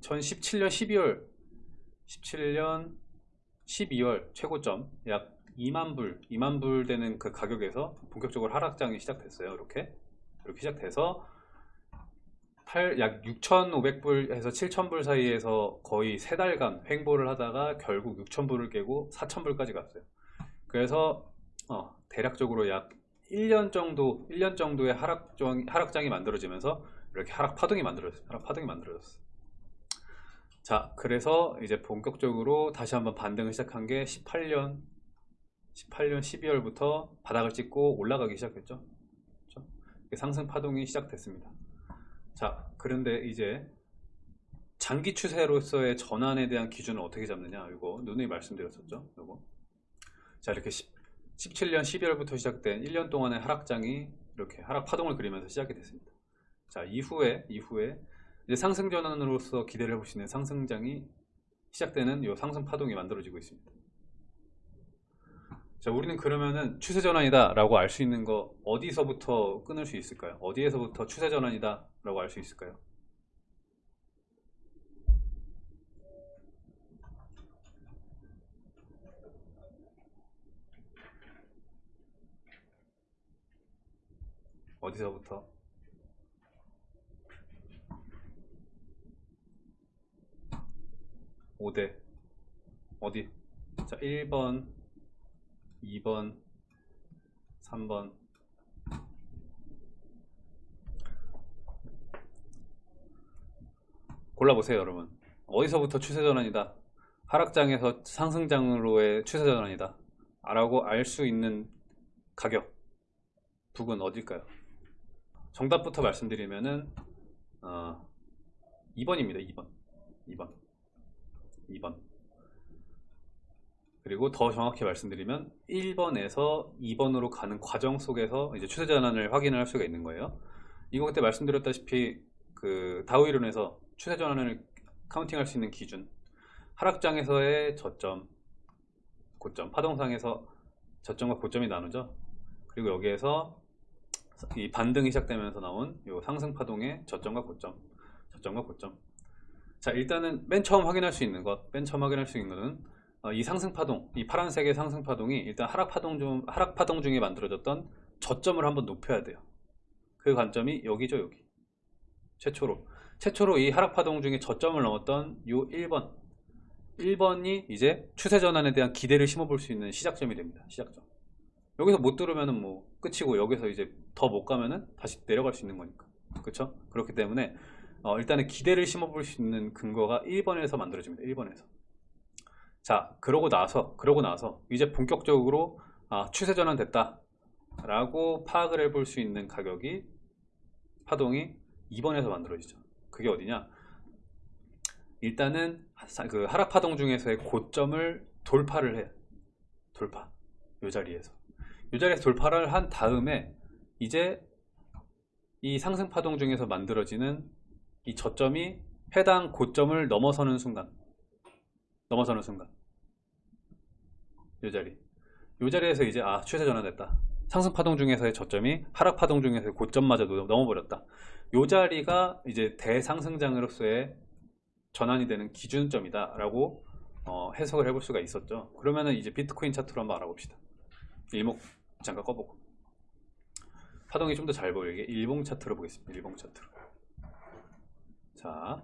2017년 12월 17년 12월 최고점 약 2만 불 2만 불 되는 그 가격에서 본격적으로 하락장이 시작됐어요. 이렇게 이렇게 시작돼서 8, 약 6,500불에서 7,000불 사이에서 거의 3달간 횡보를 하다가 결국 6,000불을 깨고 4,000불까지 갔어요. 그래서 어, 대략적으로 약 1년 정도 1년 정도의 하락장, 하락장이 만들어지면서 이렇게 하락 파동이 만들어졌어요 하락 파동이 만들어졌어요 자 그래서 이제 본격적으로 다시 한번 반등을 시작한 게 18년 18년 12월부터 바닥을 찍고 올라가기 시작했죠. 그렇죠? 상승 파동이 시작됐습니다. 자 그런데 이제 장기 추세로서의 전환에 대한 기준을 어떻게 잡느냐 이거 누누이 말씀드렸었죠 이거. 자 이렇게 10, 17년 12월부터 시작된 1년 동안의 하락장이 이렇게 하락 파동을 그리면서 시작이 됐습니다. 자 이후에 이후에 이제 상승 전환으로서 기대를 해보시는 상승장이 시작되는 이 상승 파동이 만들어지고 있습니다. 자 우리는 그러면은 추세 전환이다 라고 알 수 있는 거 어디서부터 끊을 수 있을까요? 어디에서부터 추세 전환이다 라고 알 수 있을까요? 어디서부터 5대. 어디? 자 1번 2번 3번. 골라보세요 여러분. 어디서부터 추세전환이다? 하락장에서 상승장으로의 추세전환이다. 라고 알 수 있는 가격. 북은 어딜까요? 정답부터 말씀드리면은 어, 2번입니다 2번. 2번 2번. 그리고 더 정확히 말씀드리면 1번에서 2번으로 가는 과정 속에서 이제 추세 전환을 확인을 할 수가 있는 거예요. 이거 그때 말씀드렸다시피 그 다우 이론에서 추세 전환을 카운팅할 수 있는 기준 하락장에서의 저점 고점 파동상에서 저점과 고점이 나누죠. 그리고 여기에서 이 반등이 시작되면서 나온 이 상승 파동의 저점과 고점 저점과 고점 자 일단은 맨 처음 확인할 수 있는 것, 맨 처음 확인할 수 있는 것은 어, 이 상승 파동, 이 파란색의 상승 파동이 일단 하락 파동 중 하락 파동 중에 만들어졌던 저점을 한번 높여야 돼요. 그 관점이 여기죠, 여기. 최초로 최초로 이 하락 파동 중에 저점을 넘었던 요 1번 1번이 이제 추세 전환에 대한 기대를 심어볼 수 있는 시작점이 됩니다. 시작점. 여기서 못 들으면은 뭐 끝이고 여기서 이제 더 못 가면은 다시 내려갈 수 있는 거니까. 그렇죠? 그렇기 때문에 어, 일단은 기대를 심어볼 수 있는 근거가 1번에서 만들어집니다. 1번에서. 자, 그러고 나서, 그러고 나서 이제 본격적으로 아, 추세 전환 됐다. 라고 파악을 해볼 수 있는 가격이 파동이 2번에서 만들어지죠. 그게 어디냐? 일단은 그 하락 파동 중에서의 고점을 돌파를 해. 돌파. 이 자리에서. 이 자리에서 돌파를 한 다음에 이제 이 상승 파동 중에서 만들어지는 이 저점이 해당 고점을 넘어서는 순간 넘어서는 순간. 이 자리. 이 자리에서 이제 아 추세 전환됐다. 상승 파동 중에서의 저점이 하락 파동 중에서의 고점마저도 넘어버렸다. 이 자리가 이제 대상승장으로서의 전환이 되는 기준점이다 라고 어, 해석을 해볼 수가 있었죠. 그러면은 이제 비트코인 차트로 한번 알아봅시다. 일목 잠깐 꺼보고. 파동이 좀 더 잘 보이게. 일봉 차트로 보겠습니다. 일봉 차트로 자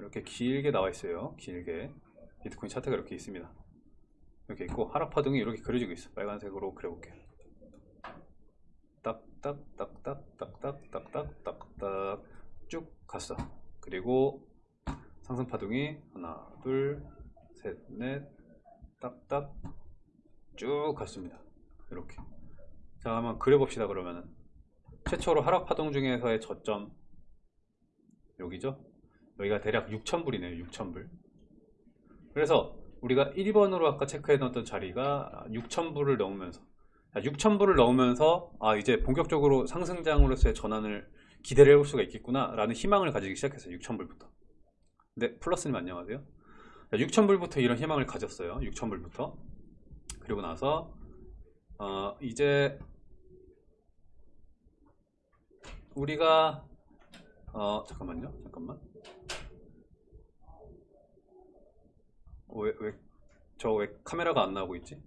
이렇게 길게 나와 있어요. 길게. 비트코인 차트가 이렇게 있습니다. 이렇게 있고 하락 파동이 이렇게 그려지고 있어. 빨간색으로 그려볼게요. 딱딱딱딱딱딱딱딱딱 쭉 갔어. 그리고 상승 파동이 하나 둘 셋 넷. 딱딱. 쭉 갔습니다. 이렇게. 자 한번 그려봅시다 그러면은. 최초로 하락 파동 중에서의 저점 여기죠? 여기가 대략 6,000불이네요 6,000불. 그래서 우리가 1번으로 아까 체크해 놨던 자리가 6,000불을 넘으면서 6,000불을 넘으면서 아 이제 본격적으로 상승장으로서의 전환을 기대를 해볼 수가 있겠구나 라는 희망을 가지기 시작했어요 6,000불부터. 네 플러스님 안녕하세요. 6,000불부터 이런 희망을 가졌어요 6,000불부터. 그리고 나서 어 이제 우리가 어 잠깐만요 잠깐만 왜, 왜, 저 왜 카메라가 안 나오고 있지?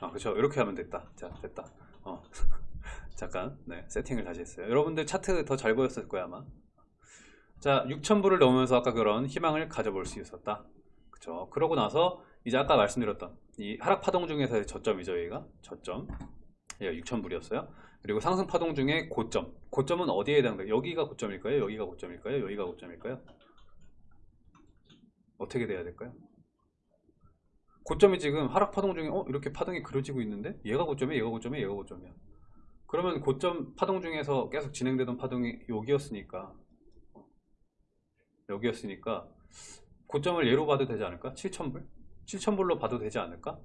아, 그렇죠. 이렇게 하면 됐다. 자, 됐다. 어. 잠깐, 네, 세팅을 다시 했어요. 여러분들 차트 더 잘 보였을 거야, 아마. 자, 6,000부를 넘으면서 아까 그런 희망을 가져볼 수 있었다. 그쵸. 그러고 나서, 이제 아까 말씀드렸던 이 하락 파동 중에서의 저점이죠, 얘가. 저점. 얘가 6,000불이었어요. 그리고 상승 파동 중에 고점. 고점은 어디에 해당돼요? 여기가 고점일까요? 여기가 고점일까요? 여기가 고점일까요? 어떻게 돼야 될까요? 고점이 지금 하락 파동 중에 어 이렇게 파동이 그려지고 있는데 얘가 고점이야 얘가 고점이야 얘가 고점이야 그러면 고점 파동 중에서 계속 진행되던 파동이 여기였으니까 어, 여기였으니까 고점을 예로 봐도 되지 않을까? 7,000불? 7,000불로 봐도 되지 않을까?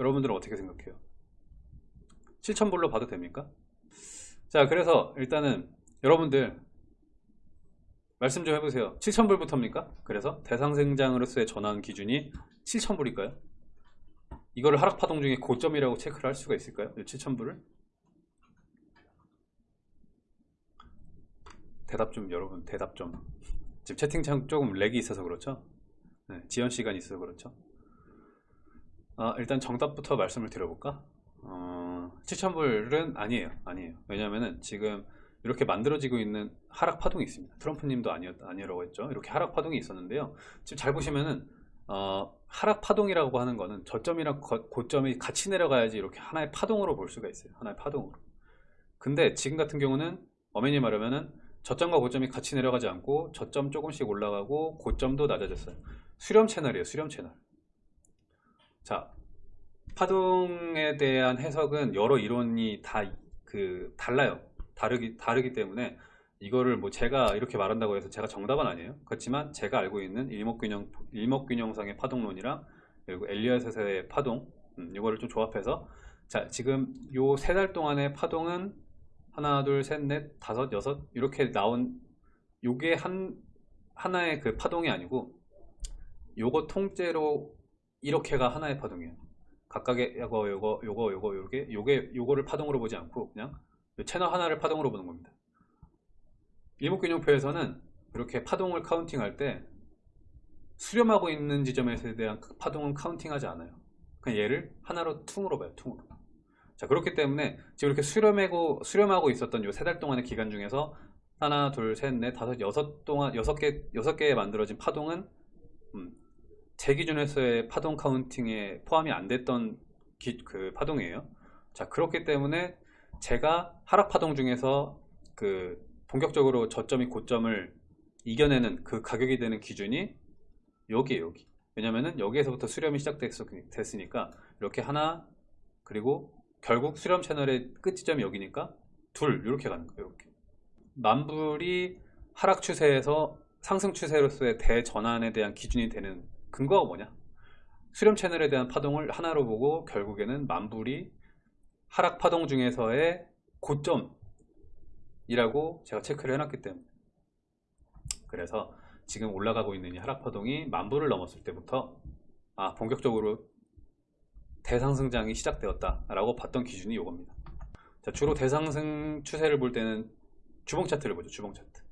여러분들은 어떻게 생각해요? 7,000불로 봐도 됩니까? 자 그래서 일단은 여러분들 말씀 좀 해보세요 7,000불부터입니까? 그래서 대상생장으로서의 전환 기준이 7,000불일까요? 이거를 하락파동 중에 고점이라고 체크를 할 수가 있을까요? 7,000불을? 대답 좀 여러분 대답 좀 지금 채팅창 조금 렉이 있어서 그렇죠? 네, 지연 시간이 있어서 그렇죠? 아, 일단 정답부터 말씀을 드려볼까? 어, 7,000불은 아니에요 아니에요 왜냐면은 지금 이렇게 만들어지고 있는 하락 파동이 있습니다. 트럼프님도 아니었, 아니라고 했죠. 이렇게 하락 파동이 있었는데요. 지금 잘 보시면은, 어, 하락 파동이라고 하는 거는 저점이랑 거- 고점이 같이 내려가야지 이렇게 하나의 파동으로 볼 수가 있어요. 하나의 파동으로. 근데 지금 같은 경우는 어머니 말하면은 저점과 고점이 같이 내려가지 않고 저점 조금씩 올라가고 고점도 낮아졌어요. 수렴 채널이에요. 수렴 채널. 자, 파동에 대한 해석은 여러 이론이 다 그 달라요. 다르기 다르기 때문에 이거를 뭐 제가 이렇게 말한다고 해서 제가 정답은 아니에요. 그렇지만 제가 알고 있는 일목균형 일목균형상의 파동론이랑 그리고 엘리엇의 파동 음, 이거를 좀 조합해서 자 지금 요 세 달 동안의 파동은 하나 둘 셋 넷 다섯 여섯 이렇게 나온 요게 한 하나의 그 파동이 아니고 요거 통째로 이렇게가 하나의 파동이에요. 각각의 요거 요거 요거 요거 요게 요게 요거를 파동으로 보지 않고 그냥 채널 하나를 파동으로 보는 겁니다. 일목균형표에서는 이렇게 파동을 counting할 때 수렴하고 있는 지점에 대한 그 파동은 counting하지 않아요. 그냥 얘를 하나로 퉁으로 봐요. 퉁으로. 자 그렇기 때문에 지금 이렇게 수렴하고 수렴하고 있었던 요 세 달 동안의 기간 중에서 하나, 둘, 셋, 넷, 다섯, 여섯 동안 여섯 개 여섯 개에 만들어진 파동은 음, 제 기준에서의 파동 counting에 포함이 안 됐던 기- 그 파동이에요. 자 그렇기 때문에 제가 하락 파동 중에서 그 본격적으로 저점이 고점을 이겨내는 그 가격이 되는 기준이 여기에요 여기 왜냐면은 여기에서부터 수렴이 시작됐으니까 이렇게 하나 그리고 결국 수렴 채널의 끝 지점이 여기니까 둘 이렇게 가는 거예요 이렇게 만불이 하락 추세에서 상승 추세로서의 대전환에 대한 기준이 되는 근거가 뭐냐 수렴 채널에 대한 파동을 하나로 보고 결국에는 만불이 하락 파동 중에서의 고점이라고 제가 체크를 해놨기 때문에 그래서 지금 올라가고 있는 이 하락 파동이 만불을 넘었을 때부터 아 본격적으로 대상승장이 시작되었다 라고 봤던 기준이 이겁니다. 자, 주로 대상승 추세를 볼 때는 주봉 차트를 보죠. 주봉 차트.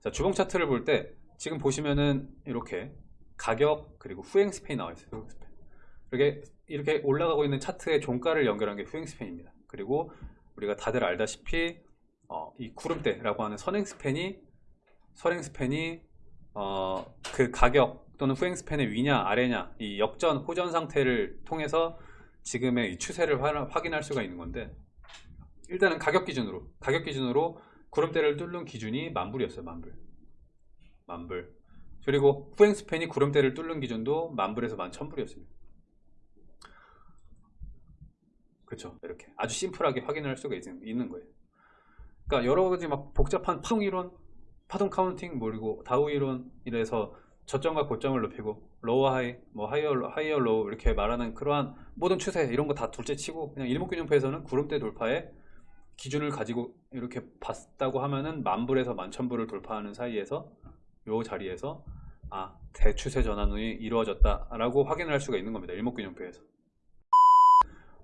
자, 주봉 차트를 볼 때 지금 보시면은 이렇게 가격 그리고 후행 스팬이 나와 있어요. 후행 스팬. 이렇게 이렇게 올라가고 있는 차트의 종가를 연결한 게 후행 스팬입니다. 그리고 우리가 다들 알다시피 어, 이 구름대라고 하는 선행 스팬이 선행 스팬이 어, 그 가격 또는 후행 스팬의 위냐 아래냐 이 역전 호전 상태를 통해서 지금의 이 추세를 화- 확인할 수가 있는 건데 일단은 가격 기준으로 가격 기준으로 구름대를 뚫는 기준이 만불이었어요 만불 만불 그리고 후행 span이 구름대를 뚫는 기준도 만불에서 만천불이었습니다. 그렇죠 이렇게 아주 심플하게 확인할 수가 있, 있는 거예요. 그러니까 여러 가지 막 복잡한 파동 이론 파동 counting 뭐 그리고 다우 이론 이래서 저점과 고점을 높이고 low high 뭐 higher higher low 이렇게 말하는 그러한 모든 추세 이런 거 다 둘째 치고 그냥 일목균형표에서는 구름대 돌파에 기준을 가지고 이렇게 봤다고 하면은 만불에서 만천불을 돌파하는 사이에서 요 자리에서 아 대추세 전환이 이루어졌다 라고 확인을 할 수가 있는 겁니다 일목균형표에서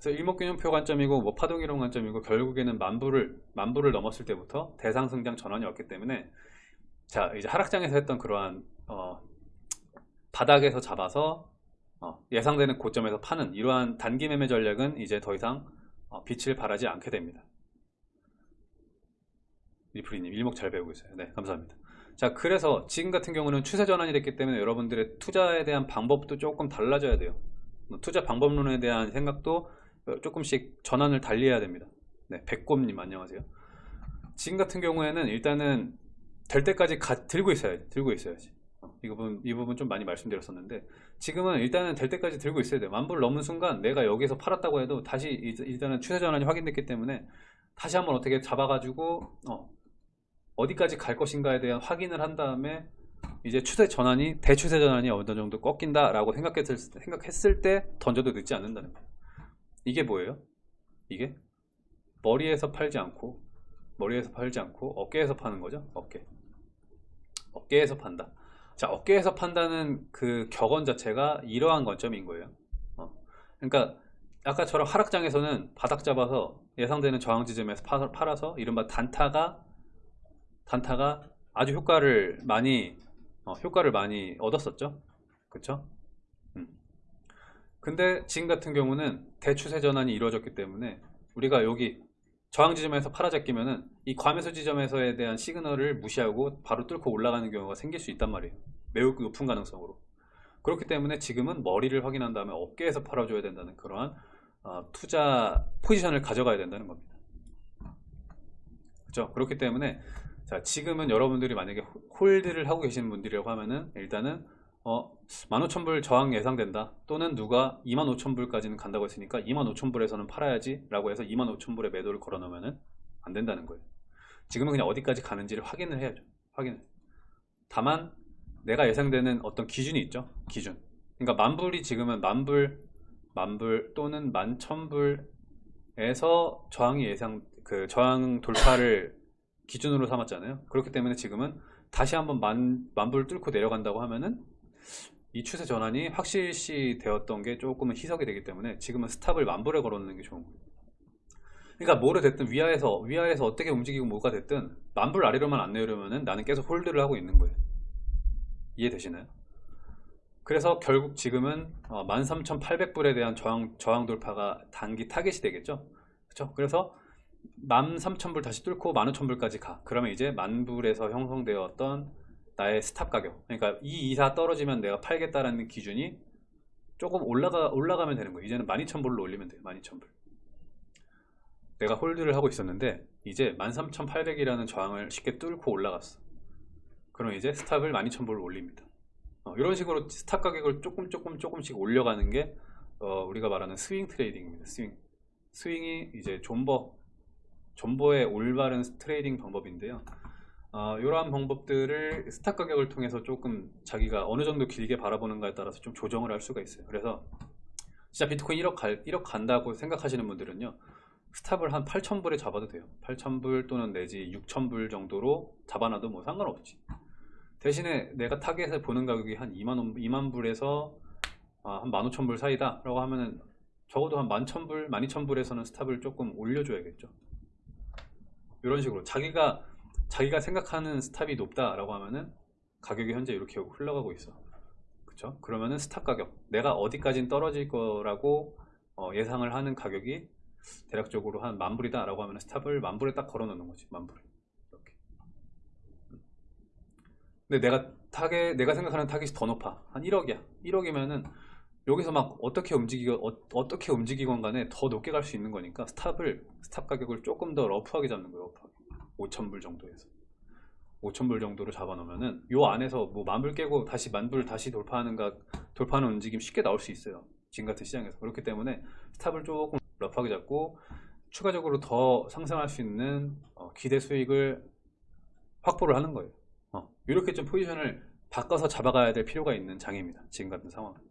그래서 일목균형표 관점이고 뭐 파동이론 관점이고 결국에는 만부를 만부를 넘었을 때부터 대상승장 전환이 왔기 때문에 자 이제 하락장에서 했던 그러한 어, 바닥에서 잡아서 어, 예상되는 고점에서 파는 이러한 단기 매매 전략은 이제 더 이상 어, 빛을 발하지 않게 됩니다. 리프리님 일목 잘 배우고 있어요. 네 감사합니다. 자 그래서 지금 같은 경우는 추세 전환이 됐기 때문에 여러분들의 투자에 대한 방법도 조금 달라져야 돼요. 뭐 투자 방법론에 대한 생각도 조금씩 전환을 달리해야 됩니다. 네, 백곰님 안녕하세요. 지금 같은 경우에는 일단은 될 때까지 가, 들고 있어야지. 들고 있어야지. 어, 이 부분 이 부분 좀 많이 말씀드렸었는데 지금은 일단은 될 때까지 들고 있어야 돼요. 만불 넘은 순간 내가 여기서 팔았다고 해도 다시 일단은 추세 전환이 확인됐기 때문에 다시 한번 어떻게 잡아가지고 어, 어디까지 갈 것인가에 대한 확인을 한 다음에 이제 추세 전환이 대추세 전환이 어느 정도 꺾인다라고 생각했을, 생각했을 때 던져도 늦지 않는다는 거예요. 이게 뭐예요? 이게 머리에서 팔지 않고 머리에서 팔지 않고 어깨에서 파는 거죠. 어깨. 어깨에서 판다. 자, 어깨에서 판다는 그 격언 자체가 이러한 관점인 거예요. 어. 그러니까 아까처럼 하락장에서는 바닥 잡아서 예상되는 저항 지점에서 팔아서 이른바 단타가 단타가 아주 효과를 많이 어, 효과를 많이 얻었었죠. 그쵸? 음. 근데 지금 같은 경우는 대추세 전환이 이루어졌기 때문에 우리가 여기 저항 지점에서 팔아잡기면은 이 과매수 지점에서에 대한 시그널을 무시하고 바로 뚫고 올라가는 경우가 생길 수 있단 말이에요. 매우 높은 가능성으로. 그렇기 때문에 지금은 머리를 확인한 다음에 어깨에서 팔아줘야 된다는 그러한 어, 투자 포지션을 가져가야 된다는 겁니다. 그렇죠? 그렇기 때문에 자 지금은 여러분들이 만약에 홀드를 하고 계시는 분들이라고 하면은 일단은 어 15,000불 저항 예상된다. 또는 누가 25,000불까지는 간다고 했으니까 25,000불에서는 팔아야지 라고 해서 25,000불에 매도를 걸어 놓으면은 안 된다는 거예요. 지금은 그냥 어디까지 가는지를 확인을 해야죠. 확인. 다만 내가 예상되는 어떤 기준이 있죠. 기준. 그러니까 만불이 지금은 만불 만불 또는 만천불에서 저항이 예상 그 저항 돌파를 기준으로 삼았잖아요 그렇기 때문에 지금은 다시 한번 만, 만불 뚫고 내려간다고 하면은 이 추세 전환이 확실시 되었던 게 조금은 희석이 되기 때문에 지금은 스탑을 만불에 걸어놓는 게 좋은 거예요 그러니까 뭐를 됐든 위아래서 위아래서 어떻게 움직이고 뭐가 됐든 만불 아래로만 안 내려면은 나는 계속 hold를 하고 있는 거예요 이해되시나요? 그래서 결국 지금은 13,800불에 어, 대한 저항, 저항 돌파가 단기 타겟이 되겠죠 그렇죠? 그래서 13,000불 다시 뚫고 15,000불까지 가. 그러면 이제 만불에서 형성되었던 나의 stop 가격. 그러니까 이 이하 떨어지면 내가 팔겠다라는 기준이 조금 올라가, 올라가면 되는 거예요. 이제는 12,000불로 올리면 돼요. 12,000불. 내가 hold를 하고 있었는데 이제 13,800이라는 저항을 쉽게 뚫고 올라갔어. 그럼 이제 stop을 12,000불로 올립니다. 어, 이런 식으로 stop 가격을 조금 조금 조금씩 올려가는 게 어, 우리가 말하는 swing trading입니다. swing. swing이 이제 존버 존버의 올바른 trading 방법인데요. 어, 이러한 방법들을 stop 가격을 통해서 조금 자기가 어느 정도 길게 바라보는가에 따라서 좀 조정을 할 수가 있어요. 그래서 진짜 비트코인 1억, 갈, 1억 간다고 생각하시는 분들은요 stop을 한 8,000불에 잡아도 돼요. 8,000불 또는 내지 6,000불 정도로 잡아놔도 뭐 상관없지. 대신에 내가 target을 보는 가격이 한 2만, 2만 불에서 아, 한 15,000불 사이다 라고 하면은 적어도 한 11,000불, 12,000불에서는 stop을 조금 올려줘야겠죠 이런 식으로 자기가 자기가 생각하는 stop이 높다라고 하면은 가격이 현재 이렇게 흘러가고 있어. 그쵸? 그러면은 stop 가격. 내가 어디까지 떨어질 거라고 어, 예상을 하는 가격이 대략적으로 한 만불이다 라고 하면 stop을 만불에 딱 걸어 놓는 거지 만불에. 이렇게. 근데 내가 타겟 내가 생각하는 타겟이 더 높아. 한 1억이야. 1억이면은 여기서 막 어떻게 움직이고 어, 떻게 움직이건 간에 더 높게 갈 수 있는 거니까 stop을 stop 가격을 조금 더 rough하게 잡는 거예요 rough하게. 5천불 정도에서. 5천불 정도로 잡아 놓으면은 요 안에서 뭐 만불 깨고 다시 만불 다시 돌파하는가 돌파하는 움직임 쉽게 나올 수 있어요. 지금 같은 시장에서. 그렇기 때문에 스탑을 조금 러프하게 잡고 추가적으로 더 상승할 수 있는 어, 기대 수익을 확보를 하는 거예요. 어, 이렇게 좀 포지션을 바꿔서 잡아가야 될 필요가 있는 장입니다. 지금 같은 상황은